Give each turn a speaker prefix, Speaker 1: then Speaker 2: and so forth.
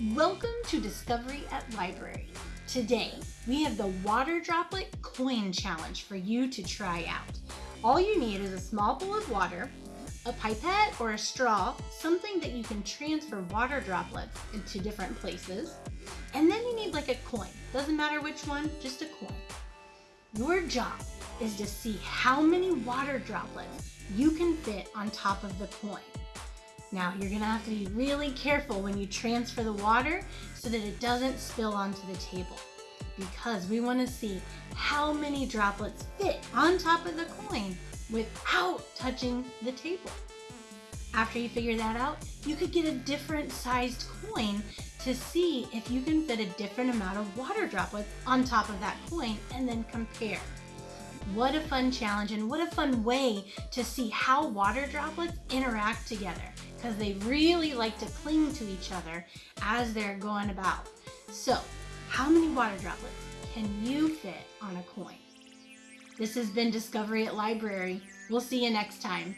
Speaker 1: Welcome to Discovery at Library. Today, we have the Water Droplet Coin Challenge for you to try out. All you need is a small bowl of water, a pipette or a straw, something that you can transfer water droplets into different places, and then you need like a coin. Doesn't matter which one, just a coin. Your job is to see how many water droplets you can fit on top of the coin. Now you're gonna have to be really careful when you transfer the water so that it doesn't spill onto the table because we wanna see how many droplets fit on top of the coin without touching the table. After you figure that out, you could get a different sized coin to see if you can fit a different amount of water droplets on top of that coin and then compare. What a fun challenge and what a fun way to see how water droplets interact together because they really like to cling to each other as they're going about. So how many water droplets can you fit on a coin? This has been Discovery at Library. We'll see you next time.